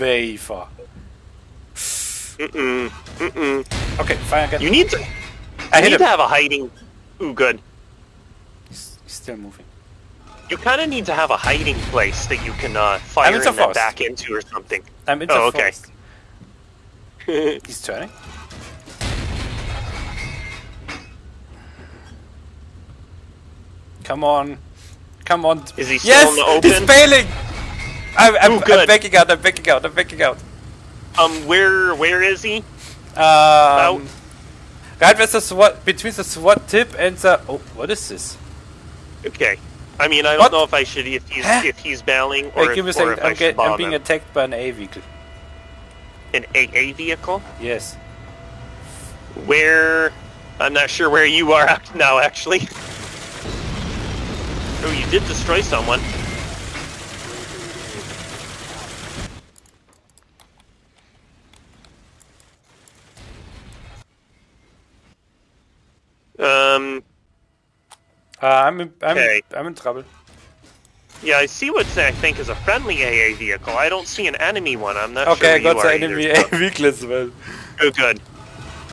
way far. Mm-mm. Mm-mm. Okay, fire again. You need to. I You need him. to have a hiding. Ooh, good. He's, he's still moving. You kind of need to have a hiding place that you can uh, fire I'm in and then back into or something. I'm in the Oh, okay. He's turning. Come on. Come on. Is he still yes! in the open? He's bailing! I'm, I'm, Ooh, I'm good. backing out, I'm backing out, I'm backing out. um, where where is he? Um, right with the SWAT, between the SWAT tip and the... Oh, what is this? Okay. I mean, I don't What? know if I should if he's Huh? if he's bailing or, Wait, give me a if, or second. if I I'm, should get, I'm being him. attacked by an A vehicle. an AA vehicle. Yes. Where? I'm not sure where you are act- now. Actually. Oh, you did destroy someone. Um. Uh, I'm in, I'm, Okay. I'm in trouble. Yeah, I see what I think is a friendly AA vehicle. I don't see an enemy one. I'm not Okay, I sure got where the you are enemy either, A vehicle as well. Oh, good.